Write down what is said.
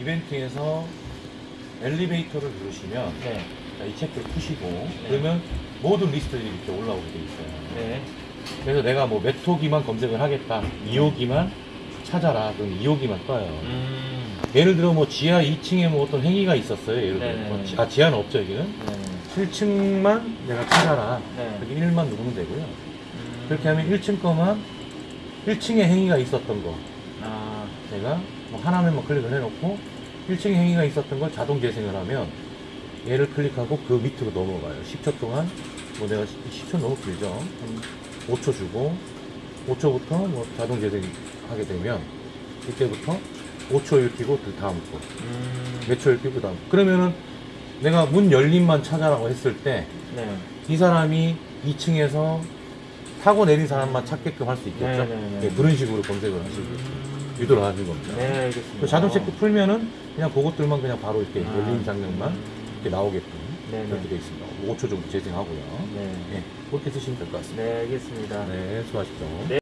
이벤트에서 엘리베이터를 누르시면 네. 자, 이 책을 푸시고 그러면 모든 리스트들이 이렇게 올라오게 돼 있어요. 네. 그래서 내가 뭐 메토기만 검색을 하겠다. 2호기만 찾아라. 그럼 2호기만 떠요. 음. 예를 들어 뭐 지하 2층에 뭐 어떤 행위가 있었어요. 예를 들어. 뭐 지- 아, 지하는 없죠, 여기는. 네. 7층만 내가 찾아라. 네. 그렇게 1만 누르면 되고요. 음. 그렇게 하면 1층 거만 1층에 행위가 있었던 거. 아. 제가 뭐 하나만 클릭을 해놓고 1층에 행위가 있었던 걸 자동 재생을 하면 얘를 클릭하고 그 밑으로 넘어가요. 10초 동안 뭐 내가 10초 너무 길죠. 한 5초 주고 5초부터 뭐 자동 재생하게 되면 이때부터 5초 읽히고 그 다음 거. 음. 몇초 읽히고 그 다음. 그러면은 내가 문 열림만 찾아라고 했을 때이 네. 사람이 2층에서 타고 내린 사람만 찾게끔 할 수 있겠죠. 네네네. 예, 그런 식으로 검색을 하시고 음. 유도를 하는 겁니다. 네, 알겠습니다. 그 자동 체크 풀면은 그냥 그것들만 그냥 바로 이렇게 아. 열린 장면만 이렇게 나오게끔 네네. 그렇게 되어 있습니다. 5초 정도 재생하고요. 네. 예, 그렇게 쓰시면 될 것 같습니다. 네, 알겠습니다. 네, 수고하십시오. 네.